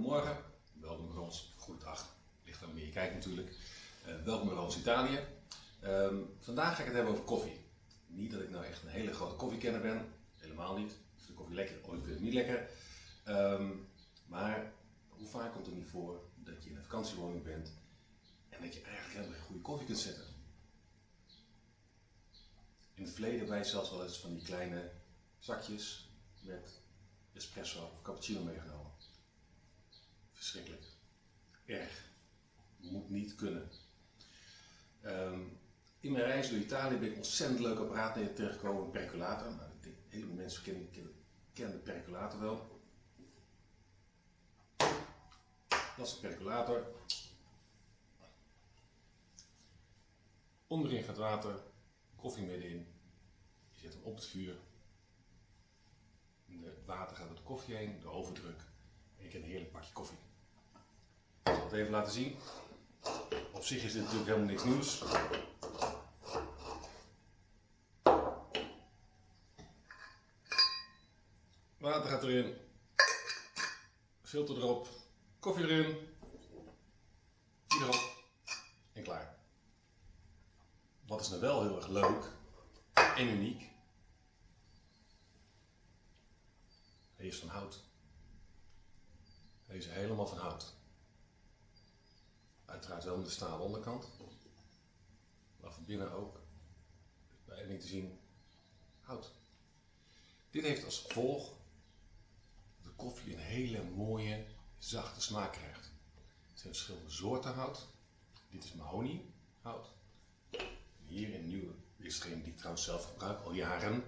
Goedemorgen, welkom bij ons. Goedendag, ligt aan wanneer je kijkt natuurlijk. Uh, welkom bij ons Italië. Um, vandaag ga ik het hebben over koffie. Niet dat ik nou echt een hele grote koffiekenner ben, helemaal niet. Ik vind koffie lekker, ooit vind ik niet lekker. Um, maar hoe vaak komt het niet voor dat je in een vakantiewoning bent en dat je eigenlijk helemaal geen goede koffie kunt zetten? In het verleden hebben wij zelfs wel eens van die kleine zakjes met espresso of cappuccino meegenomen. Verschrikkelijk. Erg. Moet niet kunnen. Um, in mijn reis door Italië ben ik ontzettend leuk apparaat tegengekomen, een percolator. Nou, ik denk, mensen kennen, de percolator wel. Dat is een percolator. Onderin gaat water, koffie middenin. Je zet hem op het vuur. Het water gaat door de koffie heen, de overdruk. En je krijgt een heerlijk pakje koffie. Ik zal het even laten zien. Op zich is dit natuurlijk helemaal niks nieuws. Water gaat erin. Filter erop. Koffie erin. Erop. En klaar. Wat is nou wel heel erg leuk en uniek. Hij is van hout. Hij is helemaal van hout. Uiteraard wel met de stalen onderkant. Maar van binnen ook. Bij niet te zien hout. Dit heeft als gevolg dat de koffie een hele mooie, zachte smaak krijgt. Er zijn verschillende soorten hout. Dit is mahoniehout. Hier in nieuwe, is die ik trouwens zelf gebruik al jaren.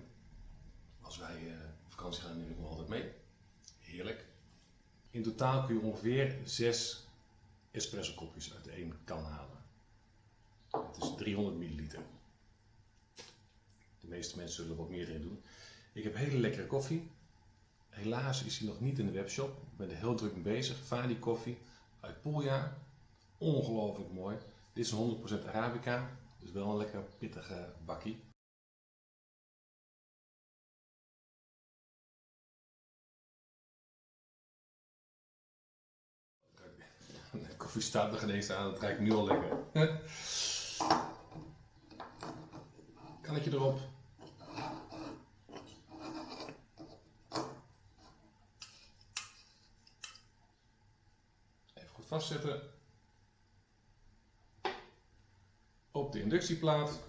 Als wij uh, op vakantie gaan neem ik altijd mee. Heerlijk. In totaal kun je ongeveer 6 espresso kopjes uit één kan halen. Het is 300 milliliter. De meeste mensen zullen er wat meer in doen. Ik heb hele lekkere koffie. Helaas is hij nog niet in de webshop. Ik ben er heel druk mee bezig. Fadi koffie uit Puglia. Ongelooflijk mooi. Dit is 100% Arabica. Dus wel een lekker pittige bakkie. Koffie staat nog ineens aan, dat ruikt nu al lekker. Kan ik je erop? Even goed vastzetten. Op de inductieplaat.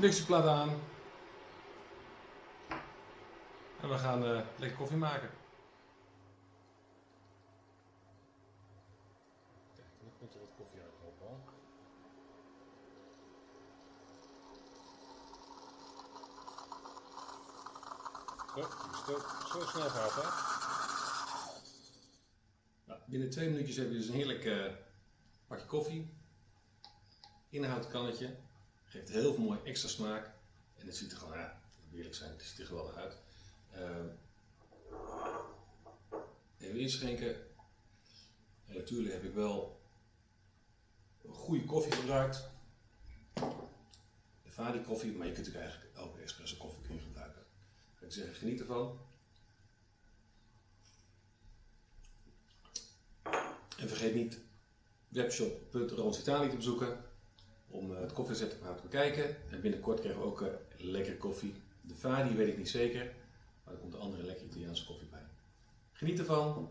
Inductieplaat aan. En we gaan uh, lekker koffie maken. Kijk, nu komt er wat koffie uit al. Zo, zo snel gaat hè. Nou, binnen twee minuutjes heb je dus een heerlijk uh, pakje koffie. Inhoud kannetje. Geeft heel veel mooi extra smaak. En het ziet er gewoon, ja, eerlijk zijn, het ziet er geweldig uit. Uh, even inschenken. En natuurlijk heb ik wel een goede koffie gebruikt. De Fadi koffie, maar je kunt ook eigenlijk elke espresso koffie kun je gebruiken. Ik zeg, geniet ervan. En vergeet niet webshop.roonsitalië te bezoeken om eh, het koffiezetapparaat te bekijken. En binnenkort krijgen we ook uh, lekkere koffie. De Fadi weet ik niet zeker, maar er komt een andere lekkere Italiaanse koffie bij. Geniet ervan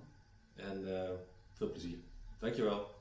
en uh, veel plezier. Dankjewel.